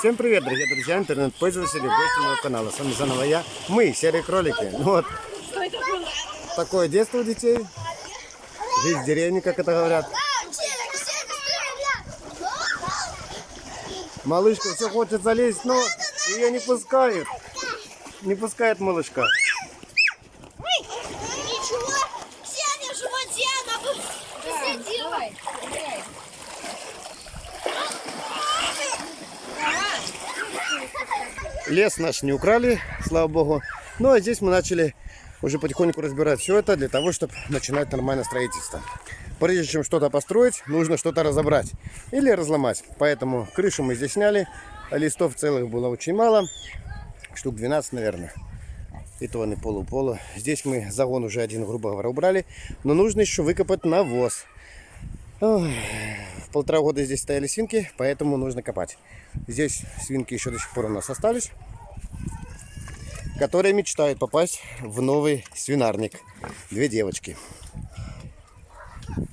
Всем привет, дорогие друзья, интернет-пользователи, гости моего канала. С вами заново я, мы, серые кролики. Ну вот, такое детство у детей. Жизнь в деревне, как это говорят. Малышка все хочет залезть, но ее не пускают. Не пускает малышка. Ничего, Сеня в животе, она бы посадила. Лес наш не украли, слава богу. Ну а здесь мы начали уже потихоньку разбирать все это для того, чтобы начинать нормальное строительство. Прежде чем что-то построить, нужно что-то разобрать или разломать. Поэтому крышу мы здесь сняли. Листов целых было очень мало. Штук 12, наверное. И то они полу-полу. Здесь мы загон уже один, грубо говоря, убрали. Но нужно еще выкопать навоз. Ой, полтора года здесь стояли свинки, поэтому нужно копать. Здесь свинки еще до сих пор у нас остались, которые мечтают попасть в новый свинарник. Две девочки.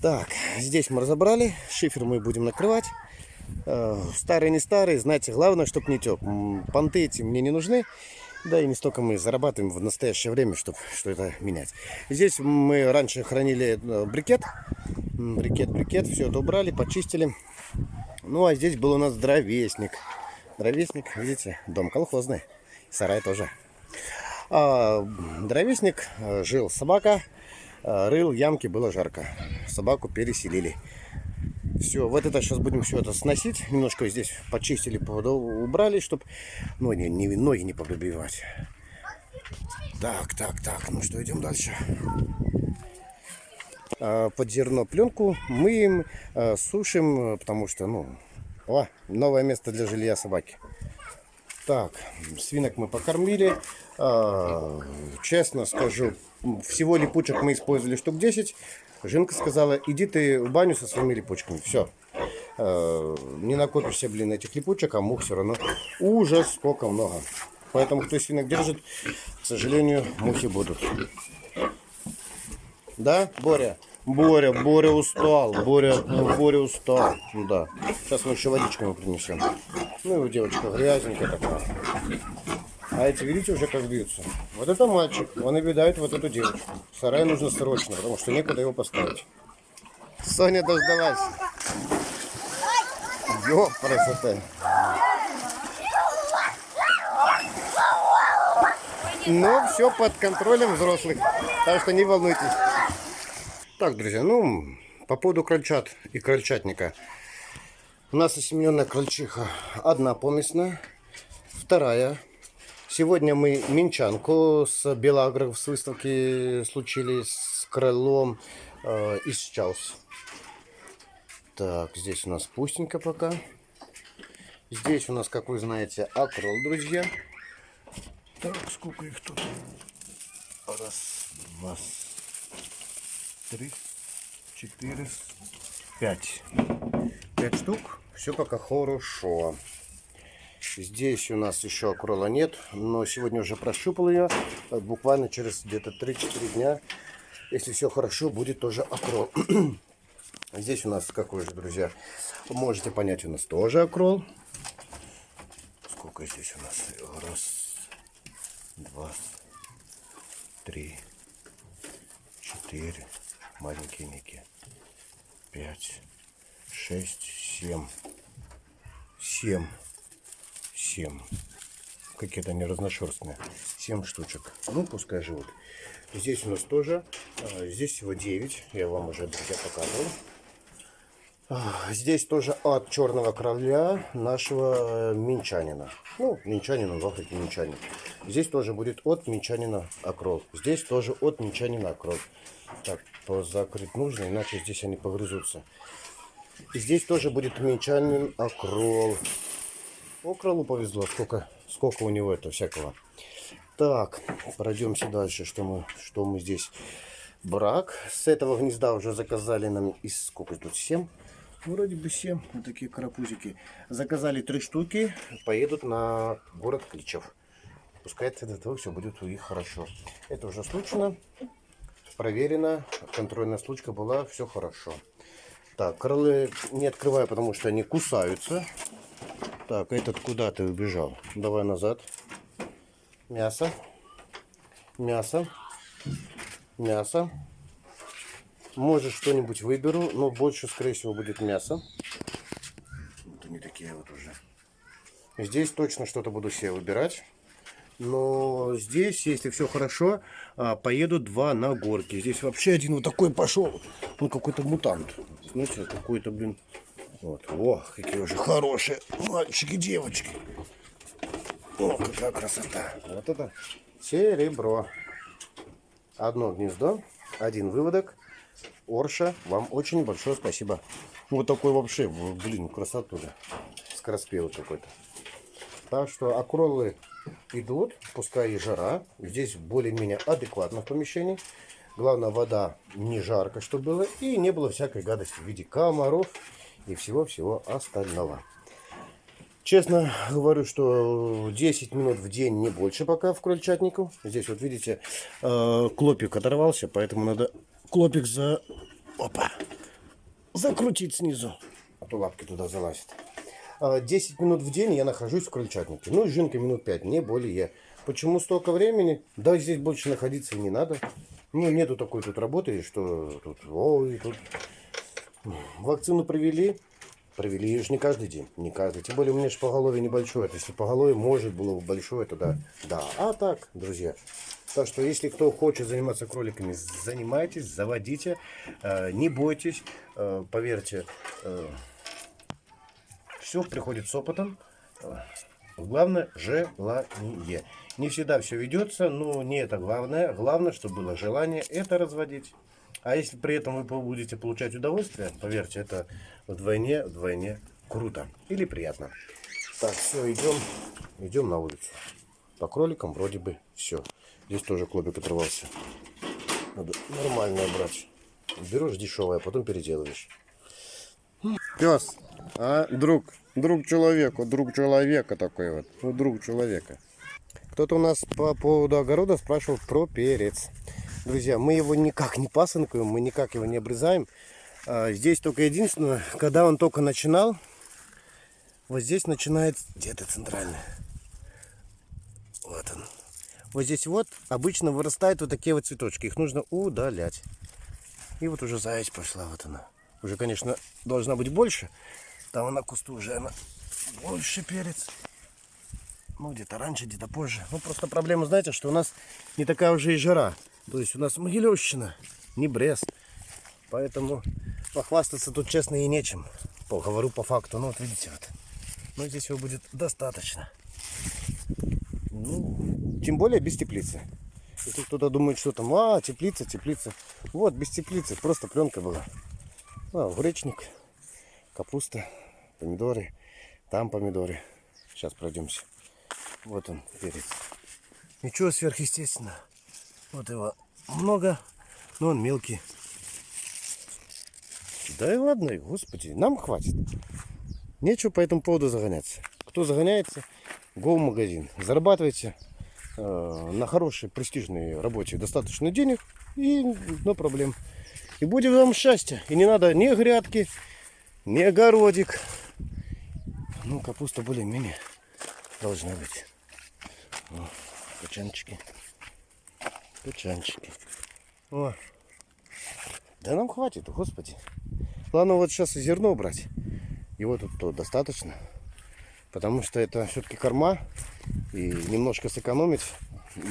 Так, здесь мы разобрали. Шифер мы будем накрывать. Э, Старый не старый, знаете, главное, чтобы не тек. Понты эти мне не нужны. Да и не столько мы зарабатываем в настоящее время, чтобы что это менять. Здесь мы раньше хранили э, брикет. Брикет, брикет. Все это убрали, почистили. Ну, а здесь был у нас дровесник. Дровесник, видите, дом колхозный. Сарай тоже. А, дровесник, э, жил собака, э, рыл ямки, было жарко. Собаку переселили. Все, вот это сейчас будем все это сносить. Немножко здесь почистили, убрали, чтобы ноги не, ноги не побивать. Так, так, так, ну что, идем дальше. А, Под зерно пленку мыем, а, сушим, э, потому что, ну, о, новое место для жилья собаки. Так, свинок мы покормили. А, честно скажу, всего липучек мы использовали штук 10. Жинка сказала, иди ты в баню со своими липучками. Все. Не накопишься, блин, этих липучек, а мух все равно. Ужас, сколько много. Поэтому, кто свинок держит, к сожалению, мухи будут. Да, Боря? Боря, Боря устал. Боря, ну, Боря устал. Ну Да. Сейчас мы еще водичку ему принесем. Ну и девочка грязненькая такая. А эти, видите, уже как бьются. Вот это мальчик, он обидает вот эту девочку. Сарай нужно срочно, потому что некуда его поставить. Соня дождалась. Ё, красота. Но все под контролем взрослых, так что не волнуйтесь. Так, друзья, ну, по поводу крольчат и крольчатника. У нас осемененная крольчиха одна поместная, вторая. Сегодня мы минчанку с Белагров с выставки случили с крылом э, из Чаус. Так, здесь у нас пустенько пока. Здесь у нас, как вы знаете, акрол, друзья. Так, сколько их тут? Раз, два, три, четыре, пять. Пять штук. Все пока хорошо. Здесь у нас еще акрола нет, но сегодня уже прощупал ее. Буквально через где-то 3-4 дня, если все хорошо, будет тоже акрол. Здесь у нас какой же, друзья, можете понять, у нас тоже акрол. Сколько здесь у нас? Раз, два, три, четыре, маленькие ники, пять, шесть, семь, семь, семь. Какие-то они разношерстные. Семь штучек. Ну, пускай живут. Здесь у нас тоже. а, Здесь всего 9. Я вам уже, друзья, показывал. Здесь тоже от черного короля нашего э, минчанина. Ну, минчанина, в Африке минчанин. Здесь тоже будет от минчанина акрол. Здесь тоже от минчанина акрол. Так, закрыть нужно, иначе здесь они погрызутся. И здесь тоже будет минчанин акрол. О, кролу повезло, сколько, сколько у него это всякого. Так, пройдемся дальше, что мы, что мы здесь. Брак. С этого гнезда уже заказали нам из сколько тут? 7? Вроде бы 7. Вот такие карапузики. Заказали три штуки. Поедут на город Кличев. Пускай от этого все будет у них хорошо. Это уже случайно. Проверено. Контрольная случка была. Все хорошо. Так, крылы не открываю, потому что они кусаются. Так, этот куда ты убежал? Давай назад. Мясо. Мясо. Мясо. Может что-нибудь выберу, но больше, скорее всего, будет мясо. Вот они такие вот уже. Здесь точно что-то буду себе выбирать. Но здесь, если все хорошо, а, поеду два на горки. Здесь вообще один вот такой пошел. Он какой-то мутант. Смотрите, какой-то, блин. Вот. О, какие уже хорошие мальчики, девочки. О, какая красота. Вот это серебро. Одно гнездо, один выводок. Орша, вам очень большое спасибо. Вот такой вообще, блин, красоту. Скороспелый какой-то. Так что акролы идут, пускай и жара. Здесь более-менее адекватно в помещении. Главное, вода не жарко, что было. И не было всякой гадости в виде комаров и всего-всего остального. Честно говорю, что 10 минут в день не больше пока в крольчатнику. Здесь вот видите, э, клопик оторвался, поэтому надо клопик за... Опа! Закрутить снизу, а то лапки туда залазят. А, 10 минут в день я нахожусь в крольчатнике. Ну, жинка минут 5, не более. Почему столько времени? Да, здесь больше находиться не надо. Ну, нету такой тут работы, что тут, ой, тут вакцину провели. Провели ее же не каждый день, не каждый. Тем более у меня же поголовье небольшое. Если поголовье может было бы большое, то да. Да, а так, друзья. Так что, если кто хочет заниматься кроликами, занимайтесь, заводите, э, не бойтесь, э, поверьте, э, все приходит с опытом. Главное желание. Не всегда все ведется, но не это главное. Главное, чтобы было желание это разводить. А если при этом вы будете получать удовольствие, поверьте, это вдвойне, вдвойне круто или приятно. Так, все, идем, идем на улицу. По кроликам вроде бы все. Здесь тоже клубик оторвался. Надо нормальное брать. Берешь дешевое, а потом переделываешь. Пес, а друг, друг человеку, друг человека такой вот, ну друг человека. Кто-то у нас по поводу огорода спрашивал про перец. Друзья, мы его никак не пасынкаем, мы никак его не обрезаем. А, здесь только единственное, когда он только начинал, вот здесь начинает, где-то центральный, вот он. Вот здесь вот обычно вырастают вот такие вот цветочки, их нужно удалять. И вот уже заяц пошла, вот она. Уже, конечно, должна быть больше. Там на кусту уже она больше перец. Ну, где-то раньше, где-то позже. Ну, просто проблема, знаете, что у нас не такая уже и жара. То есть у нас Могилевщина, не Брест. Поэтому похвастаться тут, честно, и нечем. По, говорю по факту. Ну, вот видите, вот. Но здесь его будет достаточно. Ну, тем более без теплицы. Если кто-то думает, что там, а, теплица, теплица. Вот, без теплицы, просто пленка была. А, гречник, капуста, помидоры, там помидоры. Сейчас пройдемся. Вот он, перец. Ничего сверхъестественного. Вот его много, но он мелкий. Да и ладно, господи, нам хватит. Нечего по этому поводу загоняться. Кто загоняется, го в магазин. Зарабатывайте э, на хорошей, престижной работе достаточно денег и no проблем. И будет вам счастье. И не надо ни грядки, ни огородик. Ну, капуста более-менее должна быть. О, качанчики. Качанчики. О. Да нам хватит, господи. Ладно, вот сейчас и зерно брать. Его тут то достаточно. Потому что это все-таки корма. И немножко сэкономить,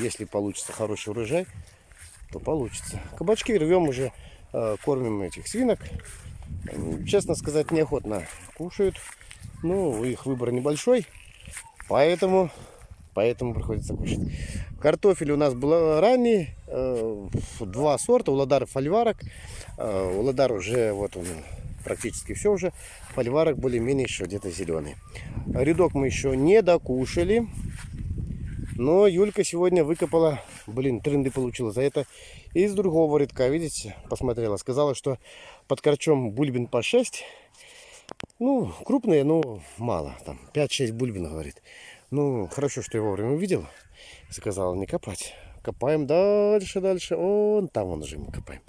если получится хороший урожай, то получится. Кабачки рвем уже Э, кормим этих свинок. Честно сказать, неохотно кушают. Ну, их выбор небольшой, поэтому, поэтому приходится кушать. Картофель у нас был ранний, э, два сорта, Уладар и Фольварок. Э, Уладар уже, вот он, практически все уже. Фольварок более-менее еще где-то зеленый. Рядок мы еще не докушали. Но Юлька сегодня выкопала, блин, тренды получила за это из другого рядка, видите, посмотрела. Сказала, что под корчом бульбин по 6. Ну, крупные, но мало. Там 5-6 бульбин, говорит. Ну, хорошо, что я вовремя увидел. Сказала не копать. Копаем дальше, дальше. Он там он уже мы копаем.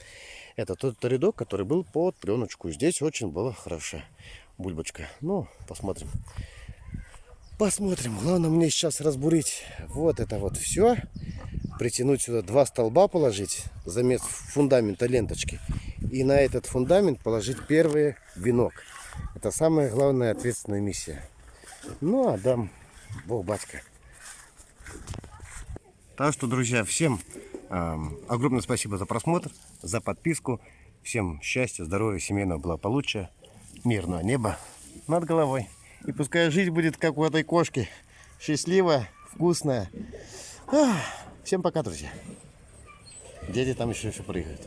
Это тот рядок, который был под пленочку. Здесь очень была хорошая бульбочка. Ну, посмотрим. Посмотрим. Главное мне сейчас разбурить вот это вот все. Притянуть сюда два столба положить. Замес фундамента ленточки. И на этот фундамент положить первый венок. Это самая главная ответственная миссия. Ну, а дам Бог батька. Так что, друзья, всем огромное спасибо за просмотр, за подписку. Всем счастья, здоровья, семейного благополучия, мирного неба над головой. И пускай жизнь будет как у этой кошки. Счастливая, вкусная. Всем пока, друзья. Дети там еще все прыгают.